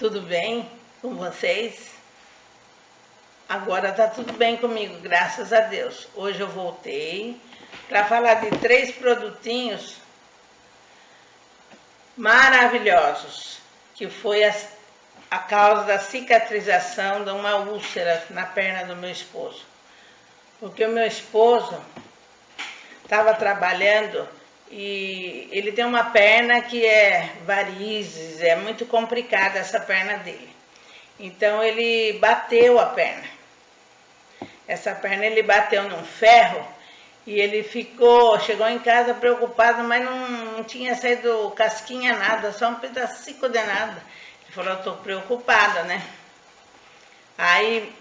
Tudo bem com vocês? Agora tá tudo bem comigo, graças a Deus. Hoje eu voltei para falar de três produtinhos maravilhosos, que foi a, a causa da cicatrização de uma úlcera na perna do meu esposo. Porque o meu esposo estava trabalhando e ele tem uma perna que é varizes, é muito complicada essa perna dele. Então ele bateu a perna. Essa perna ele bateu num ferro e ele ficou, chegou em casa preocupado, mas não, não tinha saído casquinha nada, só um pedacinho de nada. Ele falou, tô preocupada, né? Aí,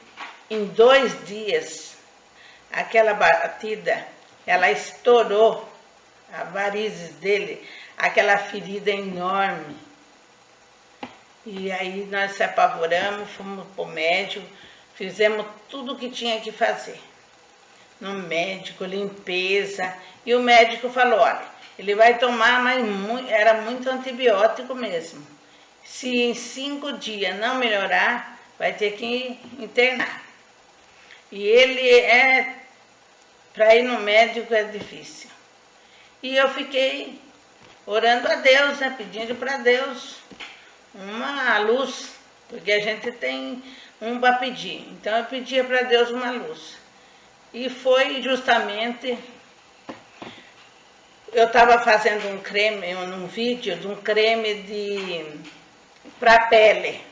em dois dias, aquela batida, ela estourou a varizes dele, aquela ferida enorme. E aí nós se apavoramos, fomos para o médico, fizemos tudo o que tinha que fazer. No médico, limpeza, e o médico falou, olha, ele vai tomar, mas muito, era muito antibiótico mesmo. Se em cinco dias não melhorar, vai ter que internar. E ele é, para ir no médico é difícil. E eu fiquei orando a Deus, né, pedindo para Deus uma luz, porque a gente tem um para pedir. Então eu pedia para Deus uma luz. E foi justamente eu estava fazendo um creme, um vídeo de um creme de para pele.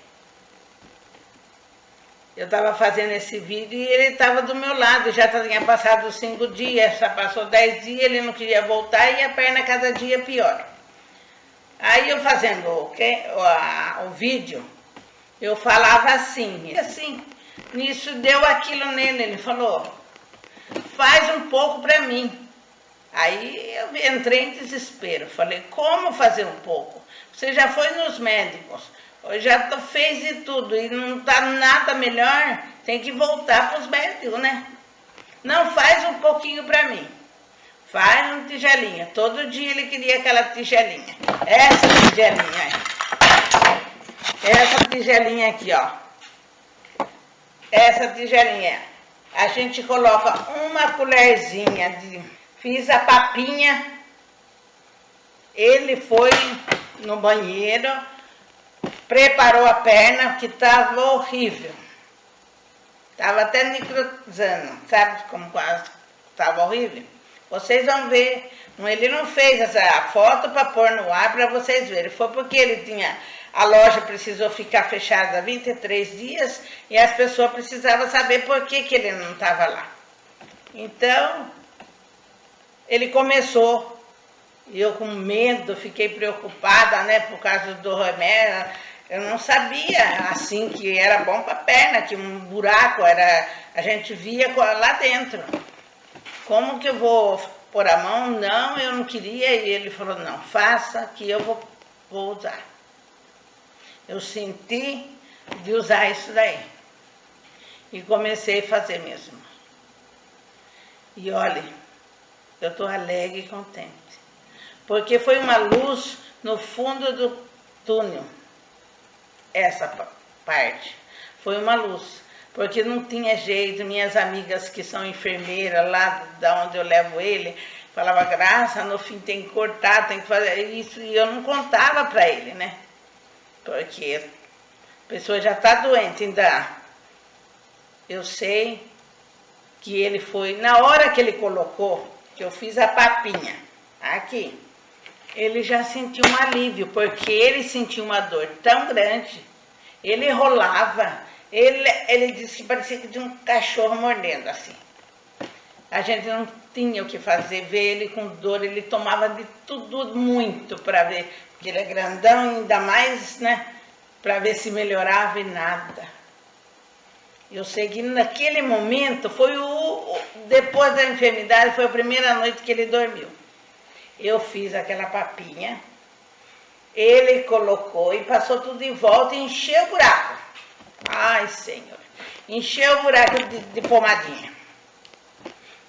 Eu estava fazendo esse vídeo e ele estava do meu lado, já tinha passado cinco dias, já passou dez dias, ele não queria voltar e a perna cada dia pior. Aí eu fazendo o, o, o vídeo, eu falava assim, assim, nisso deu aquilo nele, ele falou, faz um pouco para mim. Aí eu entrei em desespero, falei, como fazer um pouco? Você já foi nos médicos, já fez de tudo e não está nada melhor, tem que voltar para os médicos, né? Não faz um pouquinho para mim. Faz uma tigelinha. Todo dia ele queria aquela tigelinha. Essa tigelinha aí. Essa tigelinha aqui, ó. Essa tigelinha. A gente coloca uma colherzinha de... Fiz a papinha. Ele foi no banheiro preparou a perna, que estava horrível. Estava até necrosando, sabe como estava horrível? Vocês vão ver, ele não fez essa foto para pôr no ar para vocês verem. Foi porque ele tinha, a loja precisou ficar fechada 23 dias e as pessoas precisavam saber por que, que ele não estava lá. Então, ele começou e eu com medo, fiquei preocupada, né, por causa do remédio. Eu não sabia, assim, que era bom para a perna, que um buraco era... A gente via lá dentro. Como que eu vou pôr a mão? Não, eu não queria. E ele falou, não, faça que eu vou, vou usar. Eu senti de usar isso daí. E comecei a fazer mesmo. E olha, eu estou alegre e contente porque foi uma luz no fundo do túnel, essa parte. Foi uma luz, porque não tinha jeito, minhas amigas que são enfermeiras lá da onde eu levo ele, falava, graça, no fim tem que cortar, tem que fazer isso, e eu não contava para ele, né? Porque a pessoa já está doente, ainda. Eu sei que ele foi, na hora que ele colocou, que eu fiz a papinha, aqui, ele já sentiu um alívio, porque ele sentiu uma dor tão grande, ele rolava, ele, ele disse que parecia que tinha um cachorro mordendo assim. A gente não tinha o que fazer, ver ele com dor, ele tomava de tudo muito para ver, porque ele é grandão, ainda mais, né, para ver se melhorava e nada. Eu sei que naquele momento, foi o, depois da enfermidade, foi a primeira noite que ele dormiu eu fiz aquela papinha, ele colocou e passou tudo em volta e encheu o buraco. Ai, Senhor. Encheu o buraco de, de pomadinha.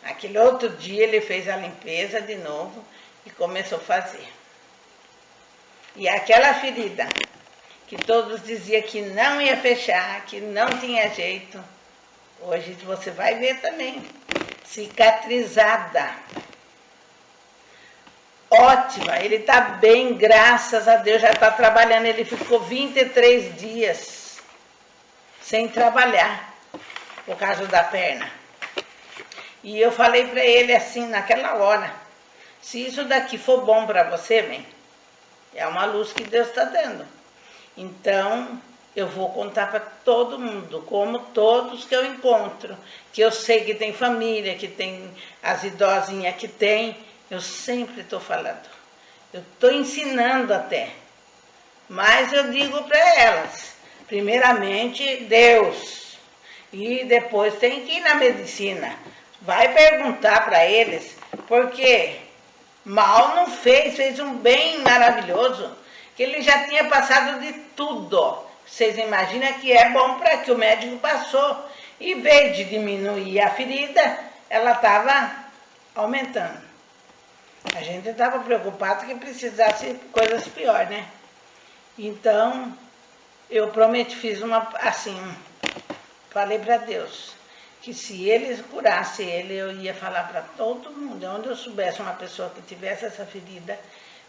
Aquele outro dia ele fez a limpeza de novo e começou a fazer. E aquela ferida que todos diziam que não ia fechar, que não tinha jeito. Hoje você vai ver também, cicatrizada. Ótima, ele está bem, graças a Deus, já está trabalhando. Ele ficou 23 dias sem trabalhar por causa da perna. E eu falei para ele assim, naquela hora, se isso daqui for bom para você, bem, é uma luz que Deus está dando. Então, eu vou contar para todo mundo, como todos que eu encontro, que eu sei que tem família, que tem as idosinhas que tem, eu sempre estou falando. Eu estou ensinando até. Mas eu digo para elas, primeiramente Deus, e depois tem que ir na medicina. Vai perguntar para eles, porque mal não fez, fez um bem maravilhoso, que ele já tinha passado de tudo. Vocês imaginam que é bom para que o médico passou. Em vez de diminuir a ferida, ela estava aumentando. A gente estava preocupado que precisasse coisas piores, né? Então, eu prometi, fiz uma, assim, falei para Deus, que se ele curasse ele, eu ia falar para todo mundo, onde eu soubesse uma pessoa que tivesse essa ferida,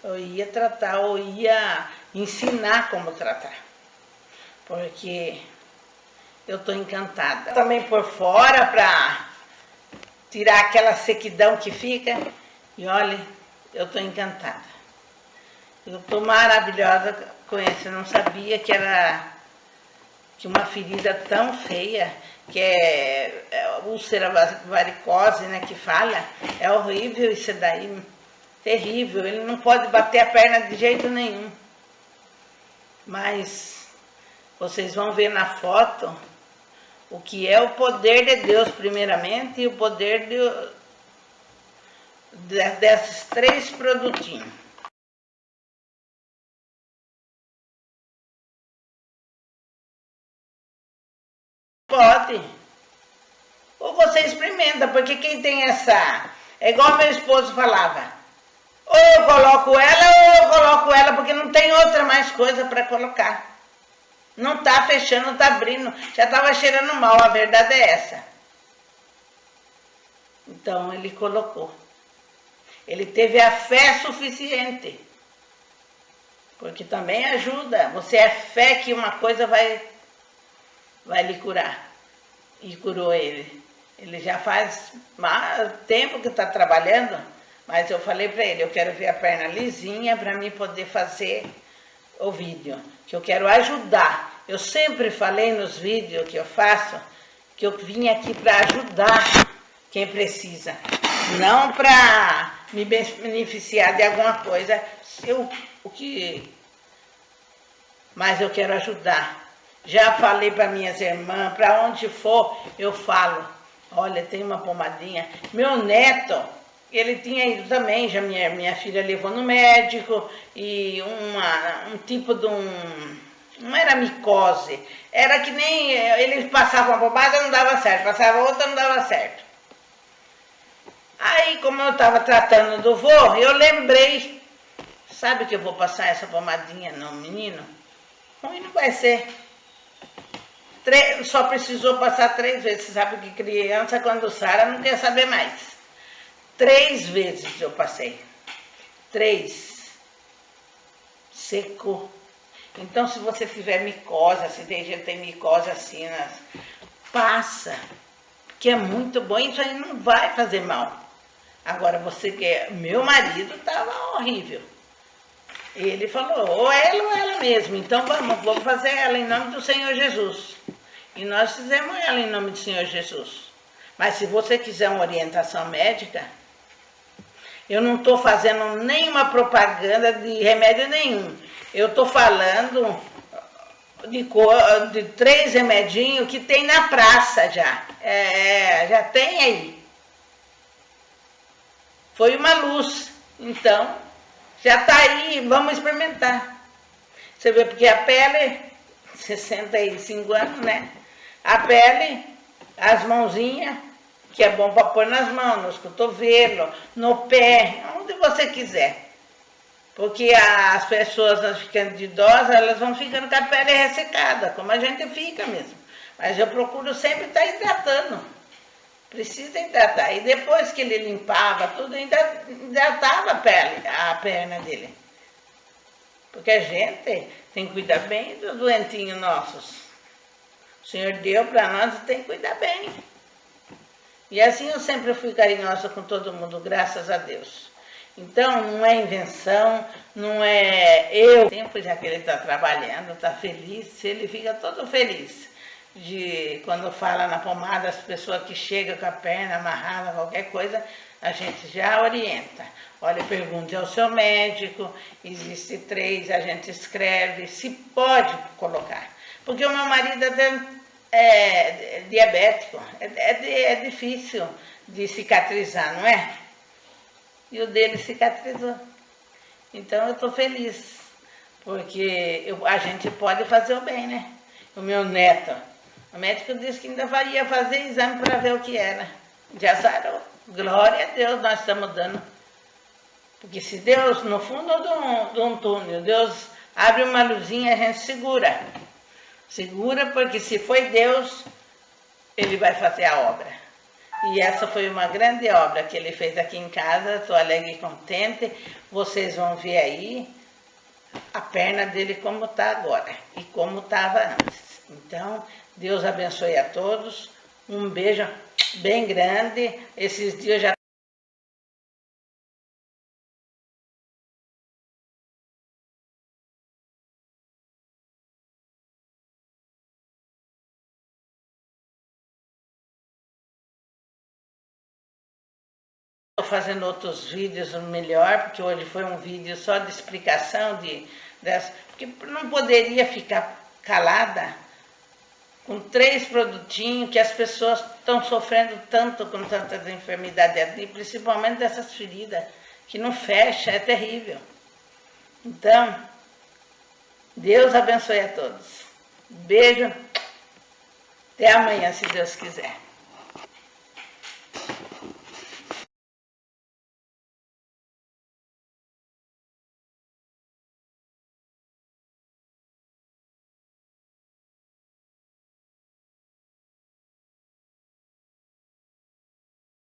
eu ia tratar ou ia ensinar como tratar. Porque eu estou encantada. Também por fora para tirar aquela sequidão que fica. E olha, eu estou encantada. Eu estou maravilhosa com isso. Eu não sabia que era que uma ferida tão feia, que é, é úlcera varicose, né, que fala, é horrível isso daí, terrível. Ele não pode bater a perna de jeito nenhum. Mas vocês vão ver na foto o que é o poder de Deus primeiramente e o poder de, desses três produtinhos. Pode. Ou você experimenta, porque quem tem essa... É igual meu esposo falava. Ou eu coloco ela, ou eu coloco ela, porque não tem outra mais coisa para colocar. Não tá fechando, não tá abrindo. Já estava cheirando mal, a verdade é essa. Então ele colocou. Ele teve a fé suficiente. Porque também ajuda. Você é fé que uma coisa vai, vai lhe curar. E curou ele. Ele já faz tempo que está trabalhando, mas eu falei para ele, eu quero ver a perna lisinha para mim poder fazer o vídeo. Que eu quero ajudar. Eu sempre falei nos vídeos que eu faço que eu vim aqui para ajudar quem precisa. Não para me beneficiar de alguma coisa, eu, o que, mas eu quero ajudar. Já falei para minhas irmãs, para onde for, eu falo. Olha, tem uma pomadinha. Meu neto, ele tinha ido também, já minha, minha filha levou no médico, e uma, um tipo de um. Não era micose, era que nem. Eles passavam uma pomada não dava certo, passava outra não dava certo. Aí, como eu estava tratando do vô, eu lembrei, sabe que eu vou passar essa pomadinha no menino? Ruim não vai ser. só precisou passar três vezes. Você sabe que criança, quando sara, não quer saber mais. Três vezes eu passei. Três. Secou. Então, se você tiver micose, se tem gente que tem micose assim, né, passa. Que é muito bom, isso aí não vai fazer mal. Agora, você quer... Meu marido estava horrível. Ele falou, ou ela ou ela mesmo. Então, vamos, vamos fazer ela em nome do Senhor Jesus. E nós fizemos ela em nome do Senhor Jesus. Mas se você quiser uma orientação médica, eu não estou fazendo nenhuma propaganda de remédio nenhum. Eu estou falando de, de, três remedinhos que tem na praça já. É, já tem aí. Foi uma luz. Então, já está aí, vamos experimentar. Você vê, porque a pele, 65 anos, né? A pele, as mãozinhas, que é bom para pôr nas mãos, nos cotovelos, no pé, onde você quiser. Porque as pessoas vão ficando de idosas, elas vão ficando com a pele ressecada, como a gente fica mesmo. Mas eu procuro sempre estar hidratando. Precisa hidratar. E depois que ele limpava tudo, ainda hidratava a pele, a perna dele. Porque a gente tem que cuidar bem dos doentinhos nossos. O Senhor deu para nós e tem que cuidar bem. E assim eu sempre fui carinhosa com todo mundo, graças a Deus. Então, não é invenção, não é eu. Tempo já que ele está trabalhando, está feliz, ele fica todo feliz. De quando fala na pomada, as pessoas que chegam com a perna amarrada, qualquer coisa, a gente já orienta. Olha, pergunte ao seu médico, existe três, a gente escreve, se pode colocar. Porque o meu marido até é diabético, é, é, é difícil de cicatrizar, não é? E o dele cicatrizou. Então eu estou feliz, porque eu, a gente pode fazer o bem, né? O meu neto, o médico disse que ainda ia fazer exame para ver o que era. Já sarou. Glória a Deus, nós estamos dando. Porque se Deus, no fundo de um, de um túnel, Deus abre uma luzinha, a gente segura. Segura, porque se foi Deus, Ele vai fazer a obra. E essa foi uma grande obra que Ele fez aqui em casa, estou alegre e contente. Vocês vão ver aí a perna dele como está agora e como estava antes. Então, Deus abençoe a todos. Um beijo bem grande. Esses dias já Estou fazendo outros vídeos melhor, porque hoje foi um vídeo só de explicação de, dessa, porque não poderia ficar calada com três produtinhos que as pessoas estão sofrendo tanto com tantas enfermidades, principalmente dessas feridas, que não fecha, é terrível. Então, Deus abençoe a todos. Beijo. Até amanhã, se Deus quiser.